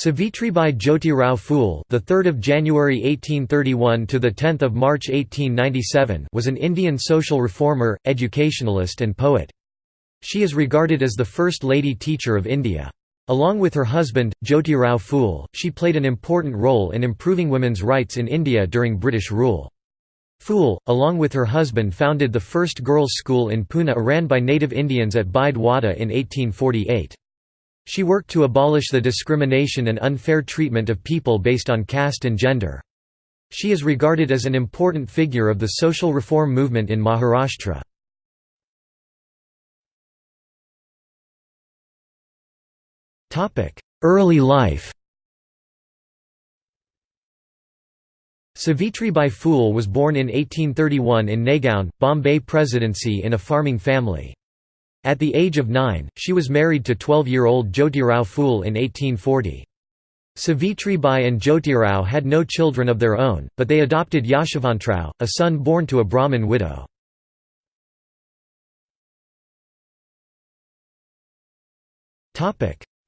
Savitribai Jyotirao Phule, the 3rd of January 1831 to the 10th of March 1897, was an Indian social reformer, educationalist and poet. She is regarded as the first lady teacher of India. Along with her husband, Jyotirao Phule, she played an important role in improving women's rights in India during British rule. Phule, along with her husband founded the first girls' school in Pune ran by native Indians at Bide Wada in 1848. She worked to abolish the discrimination and unfair treatment of people based on caste and gender. She is regarded as an important figure of the social reform movement in Maharashtra. Early life Savitribai Phule was born in 1831 in Naigaon, Bombay Presidency in a farming family. At the age of nine, she was married to 12-year-old Jyotirao Phule in 1840. Savitribai and Jyotirao had no children of their own, but they adopted Yashavantrao, a son born to a Brahmin widow.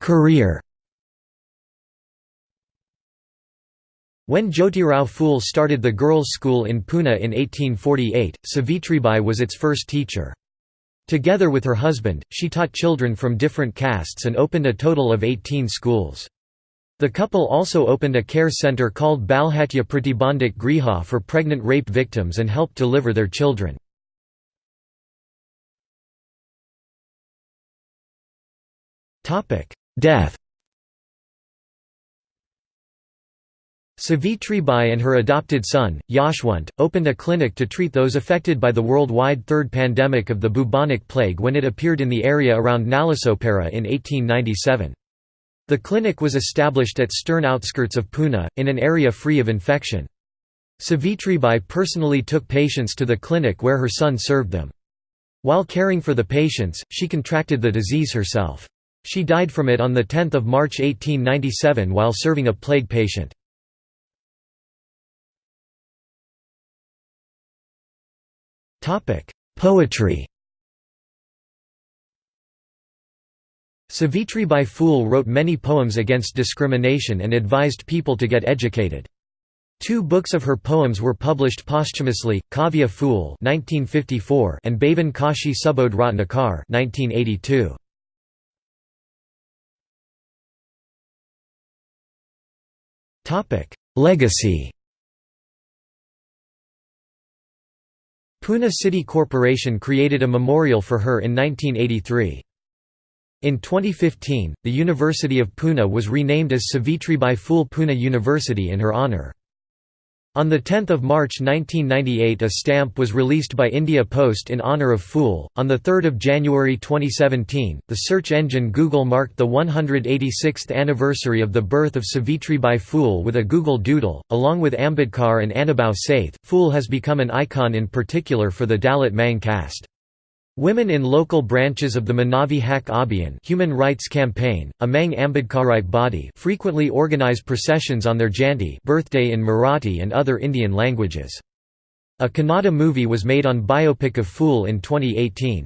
Career When Jyotirao Phule started the girls' school in Pune in 1848, Savitribai was its first teacher. Together with her husband, she taught children from different castes and opened a total of 18 schools. The couple also opened a care center called Balhatya Pratibandhak Griha for pregnant rape victims and helped deliver their children. Death Savitri and her adopted son, Yashwant, opened a clinic to treat those affected by the worldwide third pandemic of the bubonic plague when it appeared in the area around Nalasopara in 1897. The clinic was established at stern outskirts of Pune, in an area free of infection. Savitribai personally took patients to the clinic where her son served them. While caring for the patients, she contracted the disease herself. She died from it on 10 March 1897 while serving a plague patient. Poetry Savitribai Phule wrote many poems against discrimination and advised people to get educated. Two books of her poems were published posthumously, Kavya Phule and Bhavan Kashi Subodh Ratnakar 1982. Legacy Pune City Corporation created a memorial for her in 1983. In 2015, the University of Pune was renamed as Savitribai Phule Pune University in her honour. On 10 March 1998 a stamp was released by India Post in honour of Phule. On 3 January 2017, the search engine Google marked the 186th anniversary of the birth of Savitribai Phule with a Google Doodle. Along with Ambedkar and Annabhau Sathe, Phule has become an icon in particular for the Dalit Mang caste. Women in local branches of the Manavi Hak Abhiyan human rights campaign, a Mang Ambedkarite body frequently organize processions on their Jayanti birthday in Marathi and other Indian languages. A Kannada movie was made on biopic of Phule in 2018.